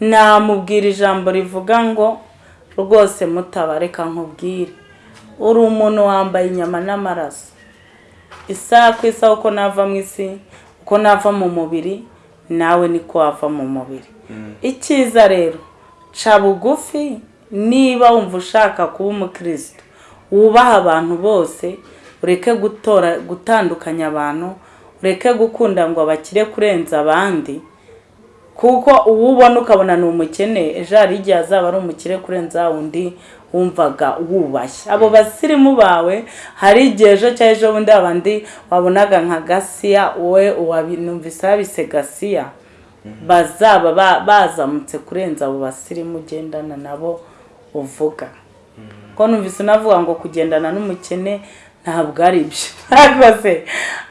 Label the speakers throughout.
Speaker 1: namubwira ijambo rivuga ngo rwose mutabareka nkubwire. Uri umuntu wambaye inyama n'amaraso. Isaha ku isaha uko nava mu isi uko nava mu mubiri nawe niko wava mu mubiri. Icyiza rero ca bugufi niba wumva ushaka kuba umukristo wubaha abantu bose ureke gutora gutandukanya abantu ureke gukunda ngo abakire kurenza abandi kuko uwo ubona ukabona ni umukene ejo hari igihe azaba ari umukire kurenza undi wumvaga wubashye. Abo basirimu bawe hari igihe ejo cyangwa ejo bundi abandi wabonaga nka gasiya wowe uwabinumvise babise gasiya. Bazaba ba- bazamutse kurenza abo basirimu ugendana nabo uvuga. Ko numvise unavuga ngo kugendana n'umukene ntabwo ari byo ariko se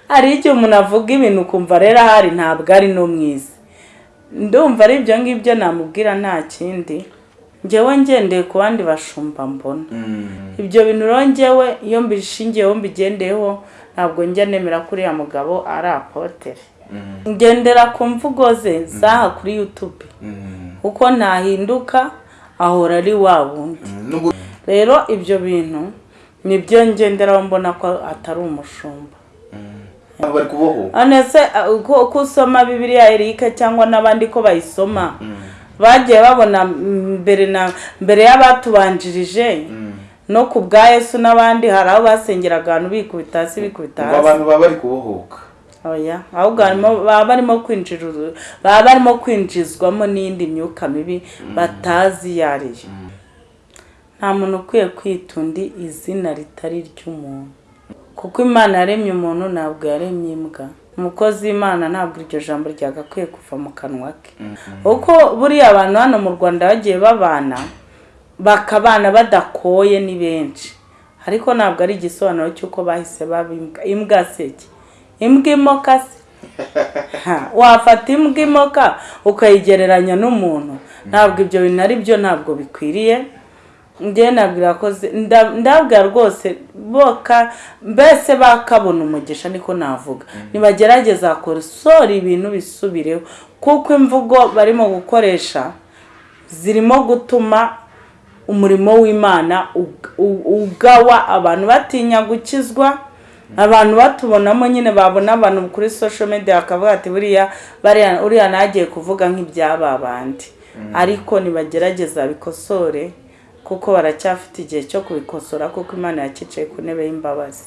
Speaker 1: hari igihe umuntu avuga ibintu ukumva rero ahari ntabwo ari no mwiza ndumva ari ibyo ngibyo namubwira nta kindi. Njyewe ngendeye ku bandi bashumba mbona. Ibyo bintu njyewe iyo mbishingiyeho mbigendeyeho ntabwo njya nemera ko uriya mugabo ari apotere ngendera ku mvugo ze zaha kuri yutube kuko ntahinduka ahora ari wa wundi. Rero ibyo bintu ni byo ngenderaho mbona ko atari umushumba.
Speaker 2: Bari kubohoka
Speaker 1: none se uh, ko ko usoma bibiliya erike cyangwa n'abandi ko bayisoma? Bagiye babona mm, mbere na mbere y'abatubanjirije no ku bwa yesu n'abandi hari aho basengeraga ahantu bikubita hasi bikubita
Speaker 2: ngo
Speaker 1: hasi.
Speaker 2: abantu baba bari kubohoka.
Speaker 1: Oya ahubwo baba barimo kwinjira baba barimo kwinjizwamo n'iyindi myuka mibi batazi iyo ari yo nta muntu ukwiye kwita undi izina ritari ry'umuntu kuko imana yaremye umuntu ntabwo yaremye imbwa. Umukozi w'imana ntabwo iryo jambo ryagakwiye kuva mu kanwa ke. Kuko buriya abantu hano mu rwanda bagiye babana bakabana badakoye ni benshi. Ariko ntabwo ari igisobanuro cy'uko bahise baba imbwa. Imbwa seke imbwa imoka se Ha, wafata imbwa imoka ukayigereranya n'umuntu. Ntabwo ibyo bintu ari byo ntabwo bikwiriye. Njye nabwira ko zi- nda- ndabwira rwose boka mbese bakabona umugisha niko navuga. Nibagerageza kosora ibintu bisubireho. Kuko imvugo barimo gukoresha zirimo gutuma umurimo w'imana ugawa. Abantu batinya gukizwa abantu batubonamo nyine babona abantu kuri social media bakavuga ati buriya uriya nagiye kuvuga nk'ibyaba bandi. Ariko nibagerageza bikosore kuko baracyafite igihe cyo kubikosora kuko imana yakicaye ku ntebe y'imbabazi.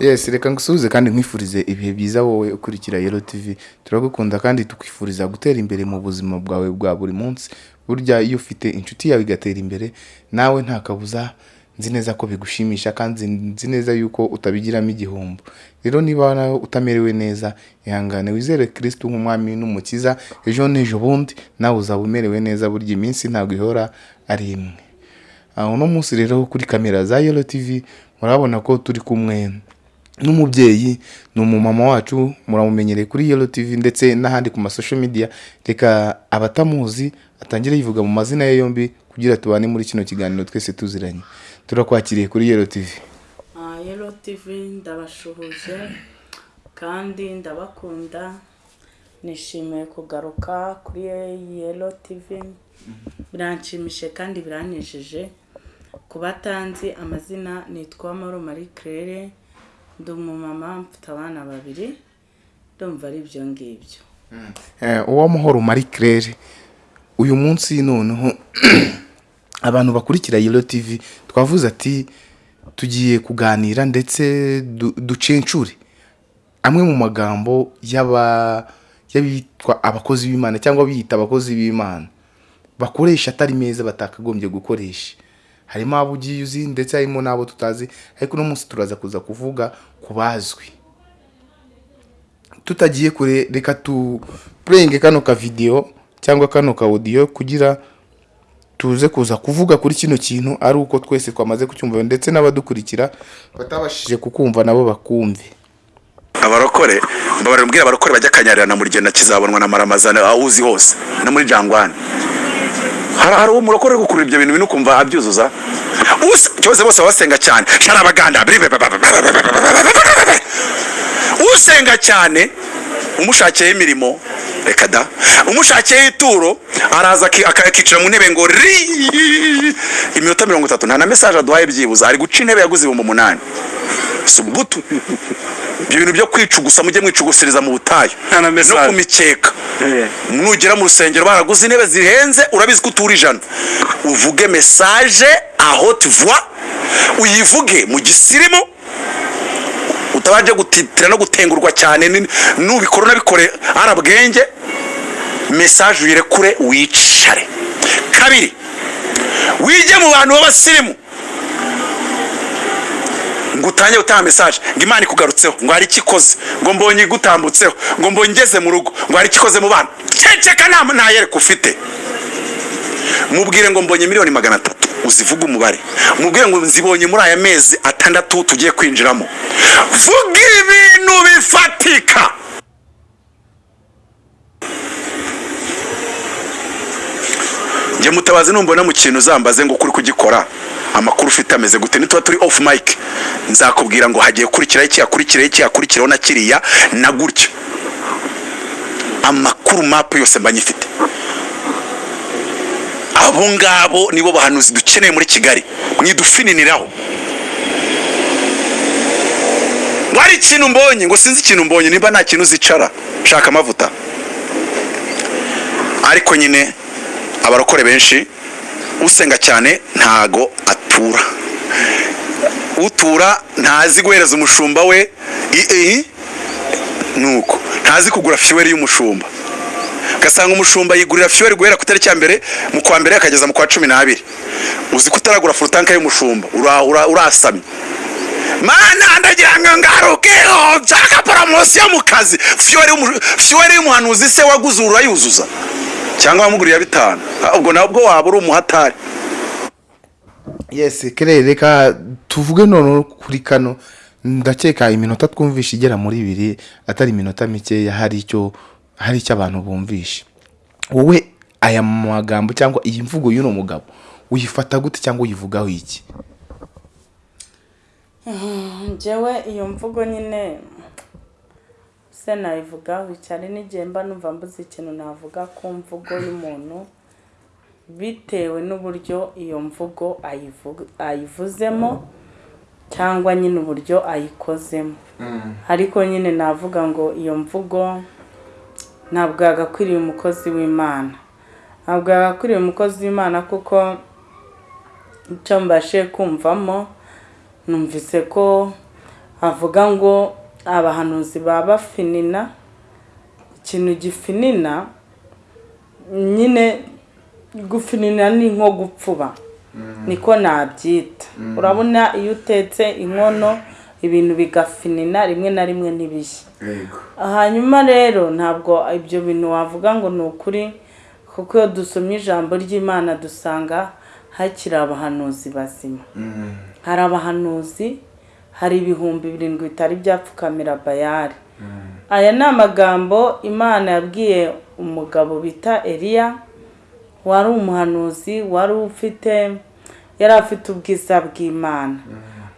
Speaker 2: Yes reka ngusuhuze kandi nkwifurize ibihe byiza wowe ukurikira yero tv turagukunda kandi tukwifuriza gutera imbere mu buzima bwawe bwa buri munsi. Burya iyo ufite inshuti yawe igatera imbere nawe nta kabuza nzi neza ko bigushimisha kandi nzi neza yuko utabigiramo igihombo. Rero niba nawe utamerewe neza ihangane wizere kirisitu nk'umwami n'umukiza ejo n'ejo bundi nawe uzaba umerewe neza burya iminsi ntabwo ihora ari imwe. Aho uno munsi rero kuri kamera za yero tv murabona ko turi kumwe n'umubyeyi ni umumama wacu muramumenyereye kuri yero tv ndetse n'ahandi ku masosho media. Reka abatamuzi atangire yivuga mu mazina ye yombi kugira tubane muri kino kiganiro twese tuziranye. Turakwakiriye kuri yero tv
Speaker 1: yero tivi ndabashuhuje kandi ndabakunda. Nishimiye kugaruka kuri yero tivi biranshimishije kandi biranejeje ku batanzi amazina nitwa maro marie claire ndi umumama mfite abana babiri ndumva ari ibyo ngibyo.
Speaker 2: Eh, uwamahoro marie claire uyu munsi noneho abantu bakurikira yero tv twavuze ati tugiye kuganira ndetse du- ducencure. Amwe mu magambo y'abitwa abakozi b'imana cyangwa biyita abakozi b'imana bakoresha atari meza batakagombye gukoresha. Harimo abo ugiye uzi ndetse harimo n'abo tutazi ariko uno munsi turaza kuza kuvuga ku bazwi. Tutagiye kure reka tu purenge kano ka videwo cyangwa kano ka audio kugira tuze kuza kuvuga kuri kino kintu ari uko twese twamaze kucyumva ndetse n'abadukurikira batabashije kukumva nabo bakumve
Speaker 3: abarokore mbabarira mbwira abarokore bajya kanyarira muri genda kizabonwa na maramazana awuzi hose no muri jangwane hari uwo murokore uri gukurura ibyo bintu bintu ukumva abyuzuza cyose bose basenga cyane sharabaganda usenga cyane umushakiyeho imirimo. Reka da. Umushakiyeho ituro araza aki- aka- akicara mu ntebe ngo ri iminota mirongo itatu. Nta na mesaje aduhaye byibuze. Ari guca intebe yaguze ibihumbi umunani. Subutu ibyo bintu byo kwicugusa mujye mwicugusiriza mu butayu. No ku mikeka
Speaker 4: Eh.
Speaker 3: nugera mu rusengero baraguze intebe zihenze urabizi ko utura ijana. Uvuge mesaje aho tuvuwa uyivuge mu gisirimu utabanje gutitira no gutengurwa cyane. Nubikora unabikore arabwenge mesaje uyirekure wicare. Kabiri wige mu bantu b'abasirimu. Ngo utange gutanga mesaje ngo imana ikugarutseho. Ngo hari icyo ikoze? Ngo mbonye igutambutseho. Ngo mbonye ngeze mu rugo. Ngo hari icyo ikoze mu bana? Ceceka nta ntayereka ufite. Mubwire ngo mbonye miliyoni magana atatu. Uzivuge umubare. Mubwire ngo nzibonye muri aya mezi atandatu tugiye kwinjiramo. Vuga ibintu bifatika. Njye mutabazi numbona mu kintu uzambaze ngo ukuri kugikora. Amakuru ufite ameze gute? Nituba turi off mic. Nzakubwira ngo hagiye kurikiraho iki hakurikiraho iki hakurikiraho na kiriya na gutya. Amakuru mapu yose mba nyifite abo ngabo nibo bahanuzi dukeneye muri kigali. Mwidufininiraho ngo hari ikintu mbonye ngo sinzi ikintu mbonye nimba nta kintu uzicara. Shaka amavuta. Ariko nyine abarokore benshi usenga cyane ntago atura. Utura ntazi guhereza umushumba we nuko. Ntazi kugura fiyeri y'umushumba. Ugasanga umushumba yigurira fiyeri guhera ku itariki ya mbere mu kwa mbere akageza mu kwa cumi n'abiri. Uzi ko utaragura furutanka y'umushumba ura- ura- urasamye. Mana ndagira ngo ngarukeho nshaka poromosiyo mu kazi. Fiyeri y'umuhanuzi se waguze urayuzuza cyangwa wamuguriye bitanu. Ah, ubwo nabwo waba uri umuhatari.
Speaker 2: Yesi kere reka tuvuge noneho kuri kano. Ndakeka iminota twumvishe igera muri ibiri atari iminota mikeya hari icyo hari icyo abantu bumvishe. Wowe aya magambo cyangwa iyi mvugo y'uno mugabo uyifata gute cyangwa uyivugaho iki?
Speaker 1: Njyewe iyo mvugo nyine se nayivugaho cyane n'igihe mba numva mbuze ikintu navuga ku mvugo y'umuntu bitewe n'uburyo iyo mvugo ayivu- ayivuzemo cyangwa nyine uburyo ayikozemo. Ariko nyine navuga ngo iyo mvugo ntabwo yagakwiriye umukozi w'imana. Ntabwo yagakwiriye umukozi w'imana kuko icyo mbashe kumvamo numvise ko avuga ngo abahanuzi baba bafinina. Ikintu gifinina nyine gufinina ni nko gupfuba. Niko nabyita. Urabona iyo utetse inkono ibintu bigafinina rimwe na rimwe ntibishye hanyuma rero ntabwo ibyo bintu wavuga ngo ni ukuri kuko iyo dusomye ijambo ry'imana dusanga hakiri abahanuzi bazima. Hari abahanuzi hari ibihumbi birindwi bitari byapfukamira bayari aya ni amagambo imana yabwiye umugabo bita eliya wari umuhanuzi wari ufite yari afite ubwiza bw'imana.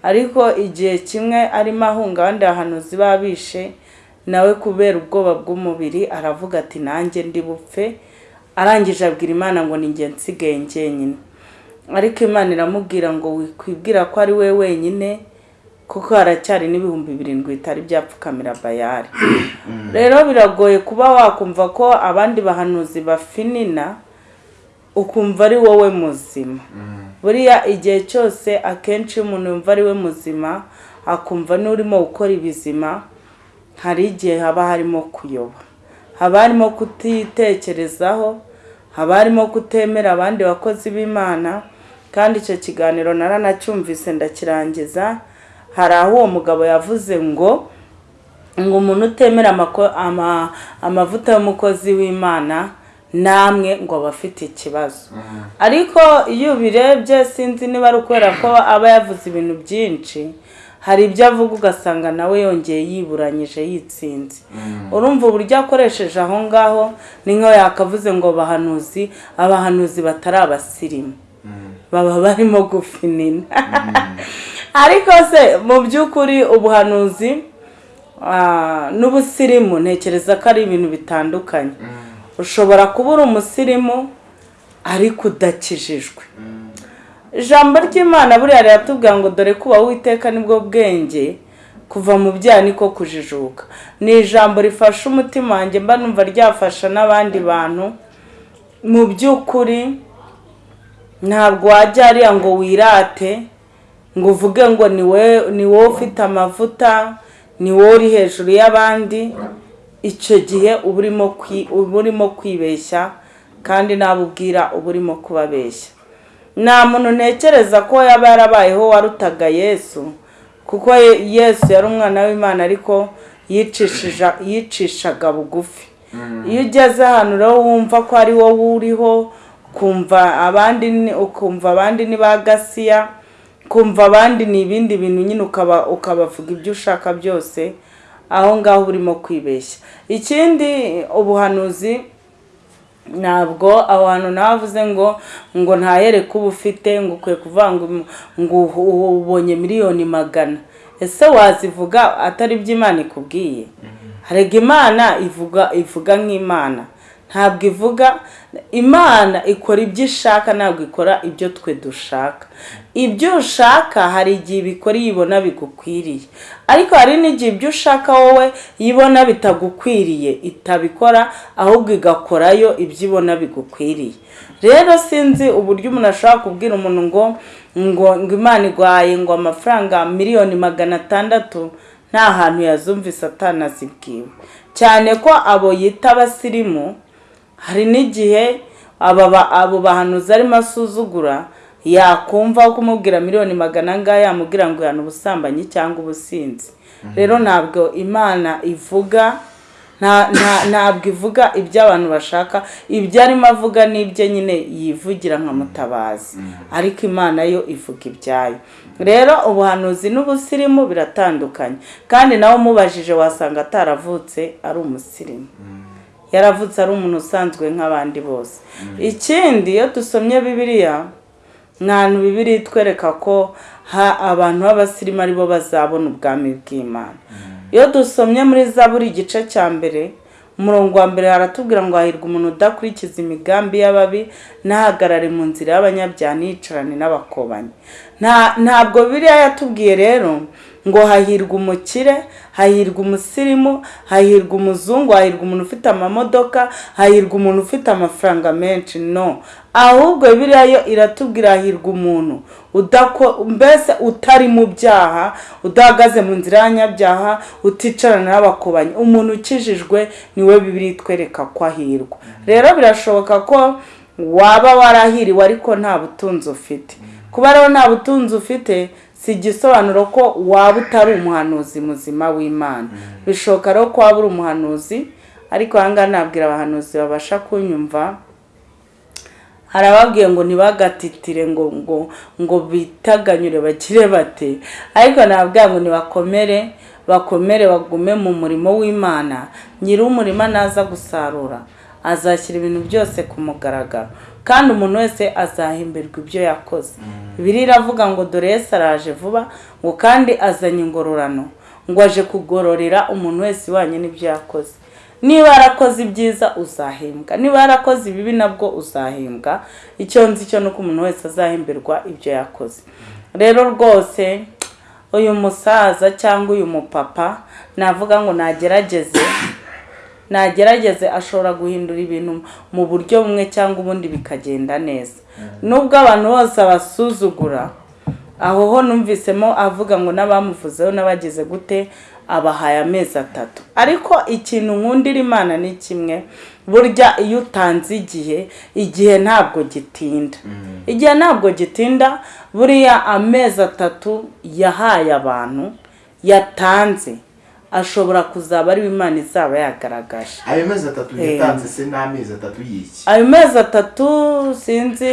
Speaker 1: Ariko igihe kimwe arimo ahunga abandi bahanuzi babishe nawe kubera ubwoba bw'umubiri aravuga ati nanjye ndi bupfe. Arangije abwira imana ngo ni njye nsigaye njyenyine. Ariko imana iramubwira ngo wikwibwira ko ari we wenyine kuko haracyari n'ibihumbi birindwi bitari byapfukamira bayari rero biragoye kuba wakumva ko abandi bahanuzi bafinina ukumva ari wowe muzima. Buriya igihe cyose akenshi iyo umuntu yumva ari we muzima akumva n'urimo gukora ibizima hari igihe haba harimo kuyoba. Haba harimo kutitekerezaho haba harimo kutemera abandi bakozi b'imana kandi icyo kiganiro naranacyumvise ndakirangiza hari aho uwo mugabo yavuze ngo ngo umuntu utemera amavuta y'umukozi w'imana namwe ngo aba afite ikibazo ariko iyo ubirebye sinzi niba ari ukubera ko aba yavuze ibintu byinshi hari ibyo avuga ugasanga nawe yongeye yiburanyije yitsinze. Urumva uburyo akoresheje aho ngaho ni nkaho yakavuze ngo bahanuzi abahanuzi batari abasirimu. Baba barimo gufinina. Ariko se mu by'ukuri ubuhanuzi ah, n'ubusirimu ntekereza ko ari ibintu bitandukanye. Ushobora kuba uri umusirimu ariko udakijijwe. Ijambo ry'imana buriya riratubwira ngo dore kuba witeka ni bwo bwenge kuva mu byaha niko kujijuka. Ni ijambo rifasha umutima wanjye mba numva ryafasha n'abandi bantu. Mu by'ukuri ntabwo wajya hariya ngo wirate ngo uvuge ngo ni we ni wowe ufite amavuta ni wowe uri hejuru y'abandi. Icyo gihe uba urimo kwibeshya kandi nabo ubwira uba urimo kubabeshya. Nta muntu ntekereza ko yaba yarabayeho warutaga yesu kuko Ye- yesu yari umwana w'imana ariko yicishaga bugufi. Iyo ugeze ahantu rero wumva ko ari wowe uriho ukumva abandi ni- ukumva abandi ni ba gasiya kumva abandi ni ibindi bintu nyine ukaba ukabavuga ibyo ushaka byose aho ngaho uba urimo kwibeshya. Ikindi ubuhanuzi ntabwo aho hantu navuze ngo ngo ntahereke uba ufite ngo ukwiye kuvuga ngo ubonye miliyoni magana. Ese wazivuga atari ibyo imana ikubwiye? Harega imana ivuga ivuga nk'imana. Ntabwo ivuga imana ikora ibyo ishaka ntabwo ikora ibyo twe dushaka. Ibyo ushaka hari igihe ibikora iyo ibona bigukwiriye. Ariko hari n'igihe ibyo ushaka wowe iyo ibona bitagukwiriye. Itabikora ahubwo igakorayo ibyo ibona bigukwiriye. Rero sinzi uburyo umuntu ashobora kubwira umuntu ngo ngo ngo imana igwaye ngo amafaranga miliyoni magana atandatu nta hantu yazumvise atanazibwiwe cyane ko abo yita abasirimu hari n'igihe abo bahanuzi arimo asuzugura yakumva kumubwira miliyoni magana angahe yamubwira ngo yana ubusambanyi cyangwa ubusinzi. Rero ntabwo imana ivuga nta- nta- ntabwo ivuga ibyo abantu bashaka. Ibyo arimo avuga n'ibyo nyine yivugira nka mutabazi. Ariko imana yo ivuga ibyayo. Rero ubuhanuzi n'ubusirimu biratandukanye. Kandi nawe umubajije wasanga ataravutse ari umusirimu. Yaravutse ari umuntu usanzwe nk'abandi bose. Ikindi iyo dusomye ntantu bibiri itwereka ko ha abantu b'abasirimu ari bo bazabona ubwami bw'imana. Iyo dusomye muri zaburi igice cya mbere umurongo wa mbere haratubwira ngo hahirwa umuntu udakurikiza imigambi y'ababi ntahagarare mu nzira y'abanyabyaha ntiyicarane n'abakobanyi. Nta- ntabwo biriya yatubwiye rero ngo hahirwa umukire hahirwa umusirimu hahirwa umuzungu hahirwa umuntu ufite amamodoka hahirwa umuntu ufite amafaranga menshi. No. Ahubwo biriya yo iratubwira hahirwa umuntu. Udako mbese utari mu byaha udahagaze mu nzira y'abanyabyaha uticarana n'abakobanyi umuntu ukijijwe ni we bibiri itwereka ko ahirwa. Rero birashoboka ko waba warahiriwe ariko nta butunzi ufite. Kuba rero nta butunzi ufite si igisobanuro ko waba utari umuhanuzi muzima w'imana. Bishoboka rero ko waba uri umuhanuzi ariko aha ngaha nabwira abahanuzi babasha kunyumva. Hari ababwiye ngo ntibagatitire ngo ngo ngo bitaganyure bagire bate. Ariko nababwira ngo nibakomere bakomere bagume mu murimo w'imana. Nyiri umurima naza gusarura. Azashyira ibintu byose ku mugaragaro. Kandi umuntu wese azahemberwa ibyo yakoze. Bibiri iravuga ngo dore Yesu araje vuba ngo kandi azanye ingororano. Ngo aje kugororera umuntu wese ibanye n'ibyo yakoze. Niba yarakoze ibyiza uzahembwa. Niba yarakoze ibibi nabwo uzahembwa. Icyo nzi cyo ni uko umuntu wese azahemberwa ibyo yakoze. Rero rwose uyu musaza cyangwa uyu mupapa navuga ngo nagerageze. Nagerageze ashobora guhindura ibintu mu buryo bumwe cyangwa ubundi bikagenda neza. Nubwo abantu bose abasuzugura aho ho numvisemo avuga ngo n'abamuvuzeho n'abagize gute abahaye amezi atatu. Ariko ikintu nkundira imana ni kimwe burya iyo utanze igihe igihe ntabwo gitinda. Igihe ntabwo gitinda buriya amezi atatu yahaye abantu yatanze. Ashobora kuzaba ari we imana izaba yagaragaje.
Speaker 2: Ayo mezi atatu yatanze se n'amezi atatu y'iki?
Speaker 1: Ayo mezi atatu sinzi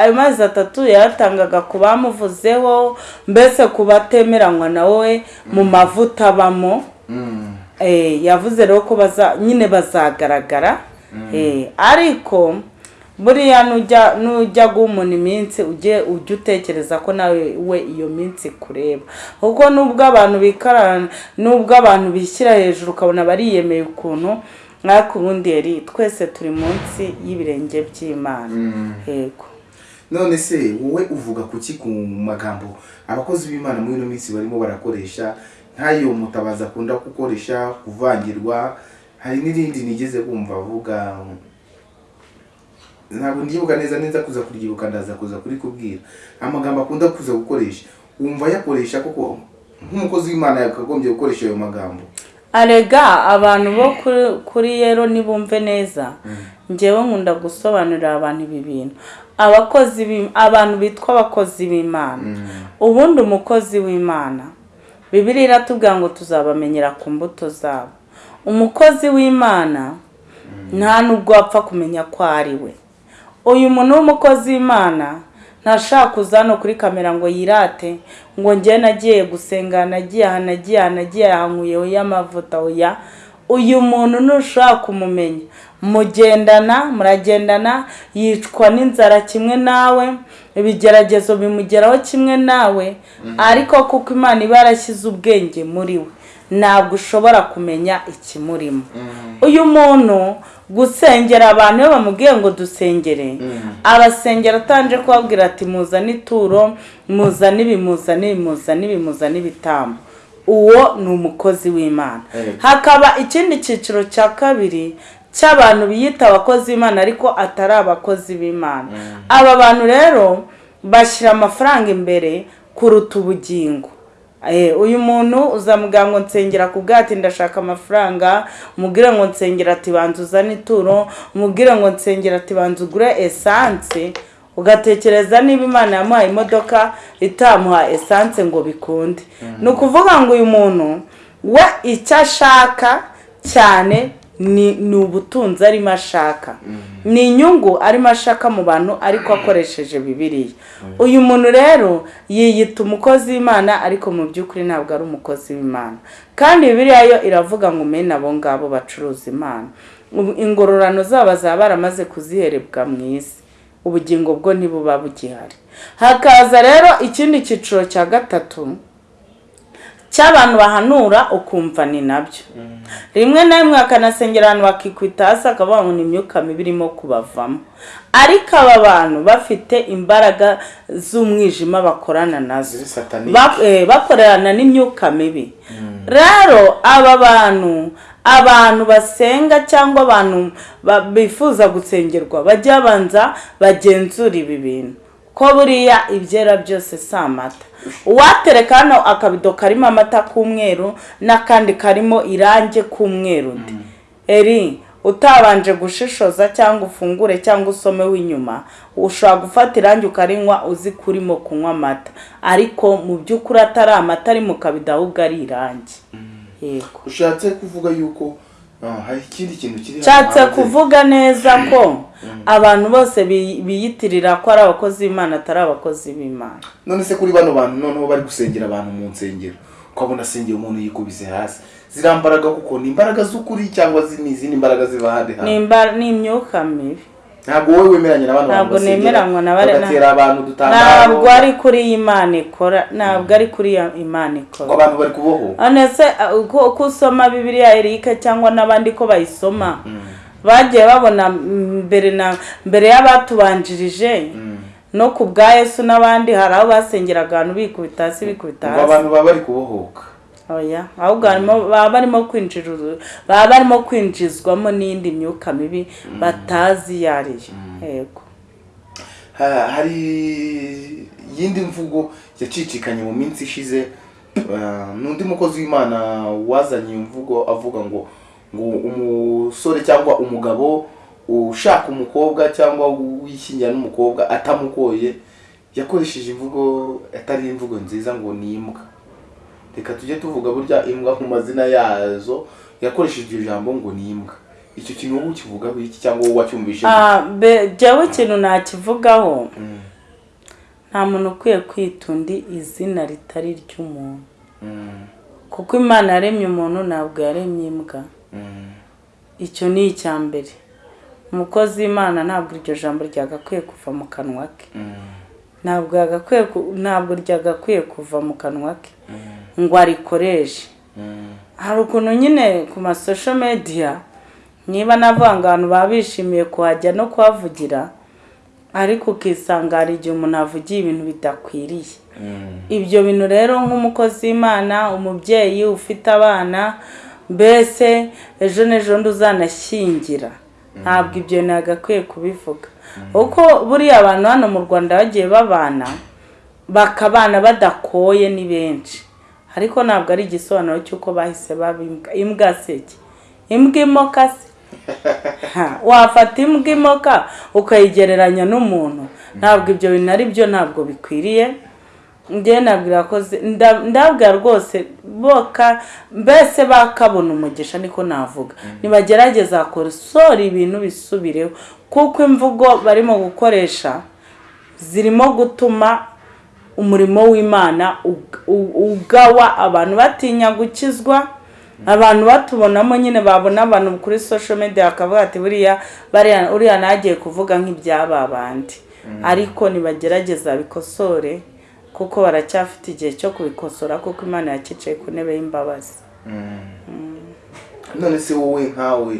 Speaker 1: ayo mezi atatu yayatangaga ku bamuvuzeho mbese ku batemeranywa nawe mu mavuta abamo Eh, yavuze rero ko nyine bazagaragara. Eh, ariko buriya nujya umuntu iminsi ujye ujye utekereza ko nawe we iyo minsi kureba. Kuko nubwo abantu bikarana nubwo abantu bishyira hejuru ukabona bariyemeye ukuntu ariko ubundi yari twese turi munsi y'ibirenge by'imana. Yego.
Speaker 2: None se wowe uvuga kuki ku magambo abakozi b'imana muri ino minsi barimo barakoresha? Nk'ayo mutabazi akunda gukoresha kuvangirwa hari n'irindi nigeze kumva avuga? Ntabwo ndibuka neza neza kuza kuryibuka ndaza kuza kurikubwira. Amagambo akunda kuza gukoresha. Wumva yakoresha koko? Nk'umukozi w'imana yakagombye gukoresha ayo magambo.
Speaker 1: Arega abantu bo kuri- yero nibumve neza. Ngewe nkunda gusobanurira abantu ibi bintu. Abakozi abantu bitwa abakozi b'imana. Ubundi umukozi w'imana bibiri iratubwira ngo tuzabamenyera ku mbuto zabo. Umukozi w'imana nta nubwo wapfa kumenya ko ari we. Uyu muntu w'umukozi w'imana ntashaka kuza hano kuri kamera ngo yirate ngo njye nagiye gusenga nagiye aha nagiye aha nagiye aha y'amavuta oya uyu muntu ntushobora kumumenya. Mugendana muragendana yicwa n'inzara kimwe nawe ibigeragezo bimugeraho kimwe nawe ariko kuko imana iba yarashyize ubwenge muri we ntabwo ushobora kumenya ikimurimo. Uyu muntu gusengera abantu iyo bamubwiye ngo dusengere. Abasengera atanje kubabwira ati muzane ituro muzane ibi muzane ibi muzane ibi muzane ibitambo uwo ni umukozi w'imana. Hakaba ikindi cyiciro cya kabiri cy'abantu biyita abakozi b'imana ariko atari abakozi b'imana. Aba bantu rero bashyira amafaranga imbere kuruta ubugingo. Uyu muntu uzamubwira ngo nsengera ku bwati ndashaka amafaranga umubwire ngo nsengera ati banza uzane ituro ngo nsengera ati banza ugure esanse ugatekereza niba imana yamuhaye imodoka itamuha esanse ngo bikunde. Ni ukuvuga ngo uyu muntu we icyo ashaka cyane ni ubutunzi arimo ashaka. Ni inyungu arimo ashaka mu bantu ariko akoresheje bibiliya. Uyu muntu rero yiyita umukozi w'imana ariko mu by'ukuri ntabwo ari umukozi w'imana. Kandi bibiliya yo iravuga ngo mene abo ngabo bacuruza imana. Ingororano zabo bazaba baramaze kuziherebwa mu isi. Ubugingo bwo ntibuba bugihari. Hakaza rero ikindi cyiciro cya gatatu. Cy'abantu bahanura ukumva ni na byo. Rimwe na rimwe akanasengera ahantu bakikubita hasi akavuga ngo ni imyuka mibi irimo kubavamo. Ariko aba bantu bafite imbaraga z'umwijima bakorana
Speaker 2: na
Speaker 1: zo. Eh, bakorerana n'imyuka mibi. Rero aba bantu abantu basenga cyangwa abantu ba- bifuza gusengerwa bajya babanza bagenzura ibi bintu. Ko buriya ibyera byose si amata. Uwatereka hano akabido karimo amata k'umweru n'akandi karimo irangi k'umweru undi eri utabanje gushishoza cyangwa ufungure cyangwa usomeho inyuma ushobora gufata irangi ukarinywa uzi ko urimo kunywa amata. Ariko mu by'ukuri atari amata ari mu kabido ahubwo ari irangi. Yego.
Speaker 2: Ushatse kuvuga yuko ah,
Speaker 1: nshatse kuvuga neza ko abantu bose bi- biyitirira ko ari abakozi b'imana atari abakozi b'imana.
Speaker 2: None se kuri bano bantu noneho bari gusengera abantu mu nsengero. Ukabona asengera umuntu yikubise hasi. Ziriya mbaraga kuko ni imbaraga z'ukuri cyangwa ni izindi mbaraga ziva ahandi
Speaker 1: ni
Speaker 2: hantu
Speaker 1: ni imyuka mibi.
Speaker 2: Ntabwo wowe wemeranya na bano bantu
Speaker 1: Ntabwo nemeranywa na bariya-
Speaker 2: bagatera abantu
Speaker 1: ntabwo ari kuri iyi imana ikora ntabwo ari kuri iyo imana
Speaker 2: ngo
Speaker 1: ikora
Speaker 2: abantu bari kubohoka
Speaker 1: none se uko uko usoma bibiliya erike cyangwa n'abandi ko bayisoma? Bagiye babona mm, mbere na mbere y'abatubanjirije no ku bwa yesu n'abandi hari aho basengeraga abantu bikubita hasi bikubita
Speaker 2: ngo
Speaker 1: hasi.
Speaker 2: abantu baba bari kubohoka.
Speaker 1: Ahubwo harimo baba barimo kwinjira baba barimo kwinjizwamo n'indi myuka mibi batazi iyo ari yo yego.
Speaker 2: Ha- hari iyindi mvugo yacicikanye mu minsi ishize ah, n'undi mukozi w'imana wazanye iyo mvugo avuga ngo ngo umusore cyangwa umugabo ushaka umukobwa cyangwa wishyingira n'umukobwa atamukoye yakoresheje imvugo atari imvugo nziza ngo ni imbwa. Reka tujye tuvuga burya imbwa mu mazina yazo yakoresheje iryo jambo ngo ni imbwa. Icyo kintu wowe ukivugaho iki cyangwa wowe wacyumvise
Speaker 1: Ah, jyewe ikintu nakivugaho nta muntu ukwiye kwita undi izina ritari iry'umuntu
Speaker 2: Mm,
Speaker 1: kuko imana yaremye umuntu ntabwo yaremye imbwa.
Speaker 2: Mm.
Speaker 1: icyo ni icya mbere. Umukozi w'imana ntabwo iryo jambo ryagakwiye kuva mu kanwa ke. Ku- ntabwo ryagakwiye kuva mu kanwa ke. Ngo arikoreshe hari ukuntu nyine ku masosho mediya niba navuga ngo abantu baba bishimiye kuhajya no kuhavugira ariko ukisanga hari igihe umuntu avugiye ibintu bidakwiriye. Ibyo bintu rero nk'umukozi w'imana umubyeyi ufite abana mbese ejo n'ejo ndi uzanashyingira ntabwo ibyo bintu yagakwiye kubivuga kuko buriya abantu hano mu rwanda bagiye babana bakabana badakoye ni benshi. Ariko ntabwo ari igisobanuro cy'uko bahise baba imbwa. Imbwa seke imbwa imoka se wafata imbwa imoka ukayigereranya n'umuntu. Ntabwo ibyo bintu ari byo ntabwo bikwiriye. Ndabwira rwose boka mbese bakabona umugisha niko navuga. Nibagerageza kosora ibintu bisubireho. Kuko imvugo barimo gukoresha zirimo gutuma umurimo w'imana ugawa abantu batinya gukizwa. Abantu batubonamo nyine babona abantu kuri social media bakavuga ati buriya bariya uriya nagiye kuvuga nk'ibyaba bandi ariko nibagerageza bikosore kuko baracyafite igihe cyo kubikosora kuko imana yakicaye ku ntebe y'imbabazi.
Speaker 2: None se wowe nkawe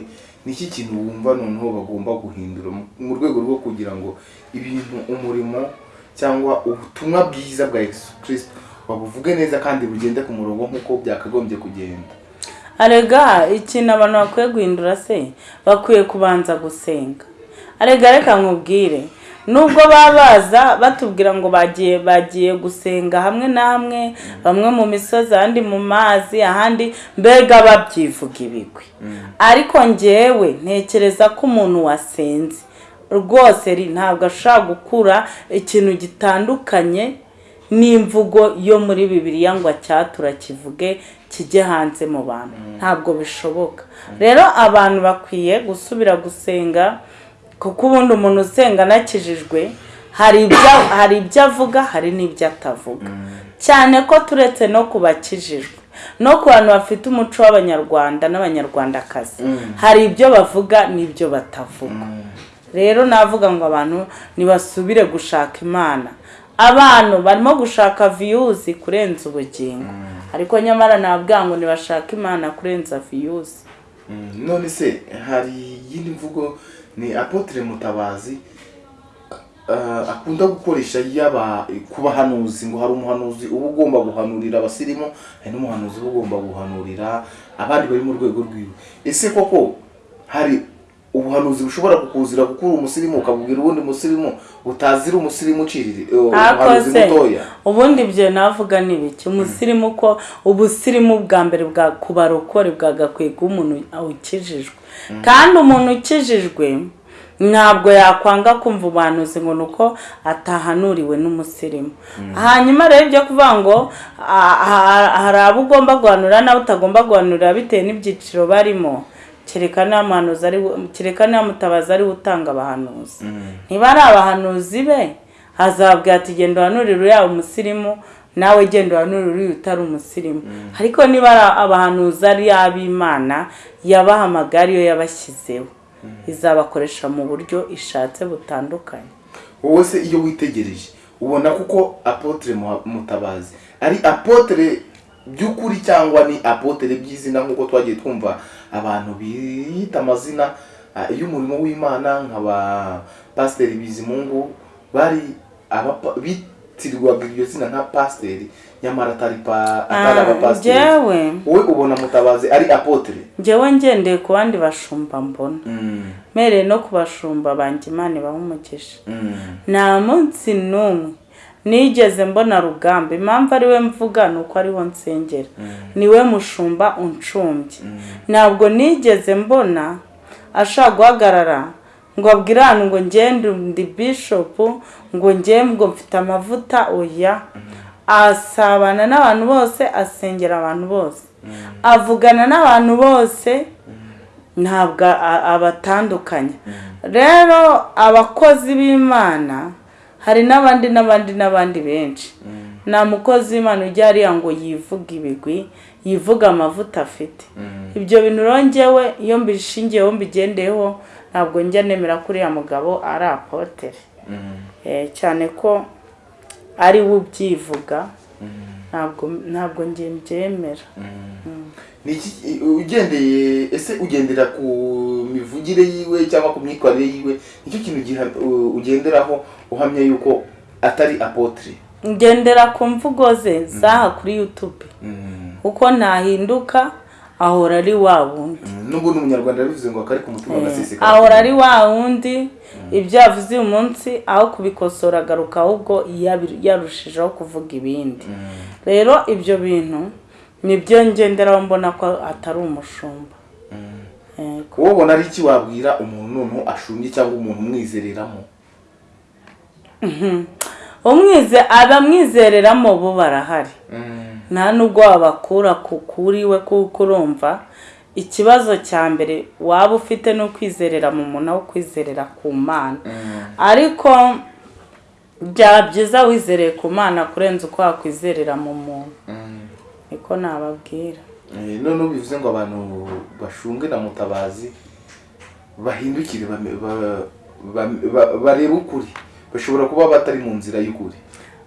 Speaker 2: iki kintu wumva noneho bagomba guhindura mu rwego rwo kugira ngo ibintu umurimo cyangwa ubutumwa bwiza bwa yesu kirisito babuvuge neza kandi bugende ku murongo nk'uko byakagombye kugenda.
Speaker 1: Arega ikintu abantu bakwiye guhindura se? Bakwiye kubanza gusenga. Arega reka nkubwire. Nubwo baba baza batubwira ngo bagiye bagiye gusenga hamwe na hamwe bamwe mu misozi ahandi mu mazi ahandi mbega babyivuga ibigwi. Ariko njyewe ntekereza ko umuntu wasenze. Rwose ntabwo ashobora gukura ikintu gitandukanye n'imvugo yo muri bibiliya ngo acyatura kivuge kijye hanze mu bantu. Ntabwo bishoboka. Rero abantu bakwiye gusubira gusenga kuko ubundi umuntu usenga anakijijwe hari ibyo avuga hari n'ibyo atavuga. Cyane ko turetse no ku bakijijwe no ku bantu bafite umuco w'abanyarwanda n'abanyarwandakazi. Hari ibyo bavuga n'ibyo batavuga. Rero navuga ngo abantu ntibasubire gushaka imana. Abantu barimo gushaka viyuzi kurenza ubugingo. Ariko nyamara nabwira ngo ntibashake imana kurenza viyuzi
Speaker 2: Mm, none se hari iyindi mvugo? Ni apotre mutabazi uh, akunda gukoresha yaba ku bahanuzi ngo hari umuhanuzi uba ugomba guhanurira abasirimu hari n'umuhanuzi uba ugomba guhanurira abandi bari mu rwego rwiwe. Ese koko hari ubuhanuzi bushobora kukuzira kuko uri umusirimu ukabubwira ubundi musirimu utazira umusirimu ucirire umuhanuzi
Speaker 1: akoze
Speaker 2: mutoya.
Speaker 1: Ubundi ibyo navuga ni biki umusirimu ko ubusirimu bwa mbere bwa ku barokore bwagakwiye kuba umuntu ukijijwe. Kandi umuntu ukijijwe ntabwo yakwanga kumva ubuhanuzi ngo ni uko atahanuriwe n'umusirimu. Hanyuma rero ibyo kuvuga ngo hari abo ugomba guhanura n'abo utagomba guhanurira bitewe n'ibyiciro barimo. Kereka niba mutabazi ari we utanga abahanuzi niba ari abahanuzi. Be. Azabwira ati genda uhanurire uriya umusirimu nawe genda uhanurire uriya utari umusirimu. Ariko niba ari abahanuzi ari ab'imana yabahamagaye ariyo yabashyizeho izabakoresha mu buryo ishatse butandukanye.
Speaker 2: Wowe se iyo witegereje ubona kuko apotre Muha- mutabazi. Ari apotre by'ukuri cyangwa ni apotre by'izina nk'uko twagiye twumva abantu biyita amazina ah, y'umurimo w'imana nk'aba pasiteri bizimungu bari bitirirwaga iryo zina nka pasiteri nyamara atari
Speaker 1: Ah,
Speaker 2: abapasiteri. wowe ubona mutabazi ari apotre.
Speaker 1: Njyewe ngendeye ku bandi bashumba mbona.
Speaker 2: Mm,
Speaker 1: mpereye no ku bashumba banjye imana ibaha umugisha
Speaker 2: mm,
Speaker 1: nta munsi n'umwe nigeze mbona rugamba impamvu ari we mvuga ni uko ariho nsengera. Niwe mushumba uncumbye. Ntabwo nigeze mbona ashaka guhagarara ngo abwire ahantu ngo ngende ndi bishopu ngo ngo mfite amavuta oya. Asabana n'abantu bose asengera abantu bose. Avugana n'abantu bose ntabwo abatandukanya rero abakozi b'imana hari n'abandi n'abandi n'abandi benshi. Nta mukozi w'imana ujya hariya ngo yivuge ibigwi yivuga amavuta afite. Ibyo bintu rero njyewe iyo mbishingiyeho mbigendeyeho ntabwo njya nemera ko uriya mugabo ari apotere Eh, cyane ko ari we ubyivuga. Ntabwo ntabwo njye mbyemera.
Speaker 2: Ugendeye ese ugendera ku mivugire yiwe cyangwa ku myitwarire yiwe ni cyo kintu ugenderaho uhamya yuko atari apotre
Speaker 1: ngendera ku mvugo ze zaha kuri yutube kuko ntahinduka ahora ari wa wundi.
Speaker 2: Nubwo n'umunyarwanda yabivuze ngo akari ku mutima agaseseka
Speaker 1: ahora ari wa wundi. Ibyo yavuze uyu munsi aho kubikosora agaruka ahubwo yarushijeho kuvuga ibindi. Rero ibyo bintu ni byo ngenderaho mbona ko atari umushumba. Yego.
Speaker 2: wowe ubona ari iki wabwira umuntu noneho ashumbye cyangwa umuntu umwizereramo?
Speaker 1: Umwize abamwizereramo bo barahari. Nta nubwo wabakura ku kuri we kuko urumva ikibazo cya mbere waba ufite ni ukwizerera mu muntu aho kwizerera ku mana. Ariko byaba byiza wizereye ku mana kurenza uko wakwizerera mu muntu. Niko nababwira.
Speaker 2: Eh, noneho bivuze ngo abantu bashumbwe na mutabazi bahindukire barebe ukuri. Bashobora kuba batari mu nzira y'ukuri.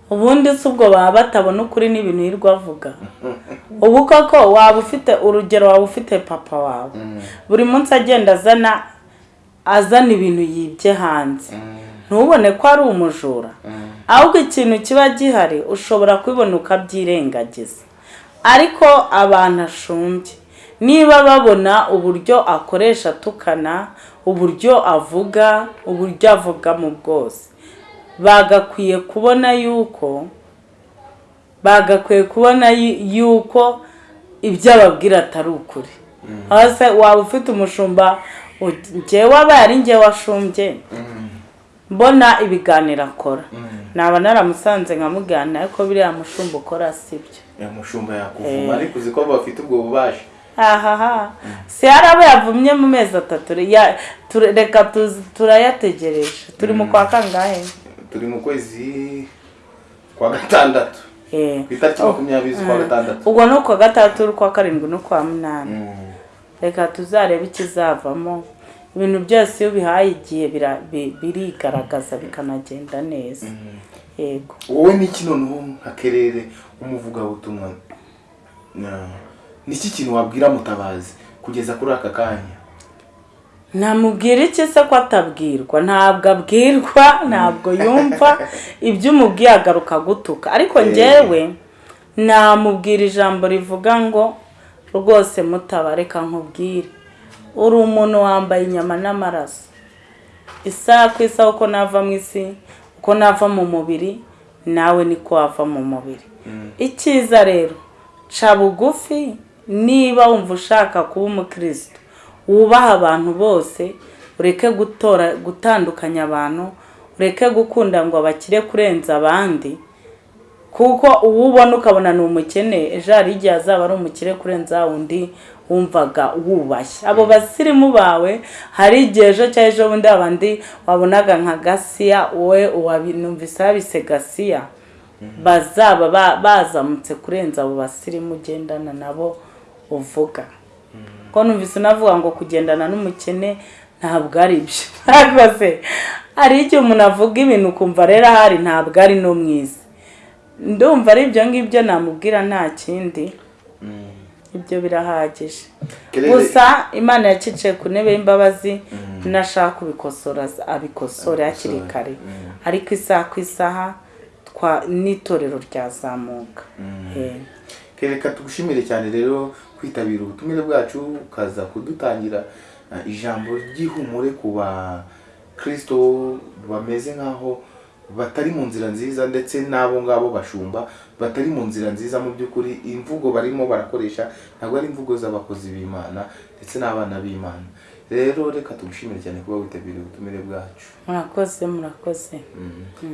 Speaker 1: Ubundi si ubwo baba batabona ukuri n'ibintu yirirwa avuga. Ubu koko waba ufite urugero waba ufite papa wawe. Buri munsi agenda azana azana ibintu yibye hanze. Ntubone ko ari umujura. Ahubwo ikintu kiba gihari ushobora kubibona ukabyirengagiza ariko abantu ashumbye. Niba babona uburyo akoresha atukana uburyo avuga uburyo avugamo bwose. Bagakwiye kubona yuko bagakwiye kubona yu- yuko ibyo ababwira atari ukuri. Hasi waba ufite umushumba njyewe aba ari njyewe washumbye? Mbona ibiganiro akora. Naba naramusanze nkamuganira ariko biriya mushumba ukora sibyo
Speaker 2: ya mushumba yakuvuma ariko uzi ko bafite ubwo bubasha
Speaker 1: ahaha si hari abo yavumye mu mezi atatu. Reka turayategereje. Turi mu kwa kangahe?
Speaker 2: Turi mu kwezi kwa gatandatu.
Speaker 1: Eh.
Speaker 2: ku itariki makumyabiri z'ukwa gatandatu.
Speaker 1: Ubwo ni ukwa gatandatu ukwa karindwi n'ukwa munani.
Speaker 2: Mm.
Speaker 1: reka tuzarebe ikizavamo ibintu byose iyo ubihaye igihe birigaragaza bikanagenda neza. Yego.
Speaker 2: Wowe n'iki noneho nka kerere umuvugabutumwa Na- niki kintu wabwira mutabazi kugeza kuri aka kanya?
Speaker 1: Namubwira iki se ko atabwirwa? Ntabwo abwirwa ntabwo yumva. Ibyo umubwiye agaruka gutuka. Ariko njyewe namubwira ijambo rivuga ngo rwose mutaba reka nkubwire. Uri umuntu wambaye inyama n'amaraso. Isaha ku isaha uko nava mu isi uko nava mu mubiri nawe niko wava mu mubiri. Icyiza rero ca bugufi niba wumva ushaka kuba umukristo wubaha abantu bose ureke gutora gutandukanya abantu ureke gukunda ngo abakire kurenza abandi kuko uwo ubona ukabona ni umukene ejo hari igihe azaba ari umukire kurenza undi wumvaga wubashye. Abo basirimu bawe hari igihe ejo cyangwa ejo bundi abandi wabonaga nka gasiya wowe numvise habise gasiya bazaba ba- bazamutse kurenza abo basirimu ugendana nabo uvuga. Ko numvise unavuga ngo kugendana n'umukene ntabwo ari byo ariko se hari igihe umuntu avuga ibintu ukumva rero ahari ntabwo ari no mwiza ndumva ari ibyo ngibyo namubwira nta kindi. Ibyo birahagije. Gusa imana yacicaye ku ntebe y'imbabazi nashaka kubikosora abikosore hakiri kare. Ariko isaha ku isaha n'itorero ryazamuka. Eh.
Speaker 2: reka tugushimire cyane rero kwitabira ubutumire bwacu ukaza kudutangira uh, ijambo ry'ihumure ku bakristo bameze nk'aho batari mu nzira nziza ndetse n'abo ngabo bashumba batari mu nzira nziza. Mu by'ukuri imvugo barimo barakoresha ntabwo ari imvugo z'abakozi b'imana ndetse n'abana b'imana. Rero reka tugushimire cyane kuba witabiriye ubutumire bwacu.
Speaker 1: Murakoze murakoze.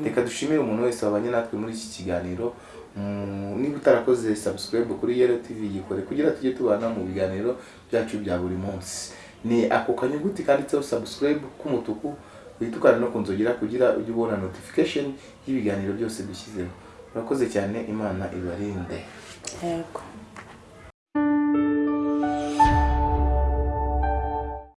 Speaker 2: Reka dushimire umuntu wese wabanye natwe muri iki kiganiro. Mm, niba utarakoze subscribe kuri yero tv yikore kugira tujye tubana mu biganiro byacu bya buri munsi. Ni ako kanyuguti kanditseho subscribe k'umutuku uhita ukanda no kunzogera kugira ujye ubona notification y'ibiganiro byose dushyizeho. Urakoze cyane imana ibarinde.
Speaker 1: Yego.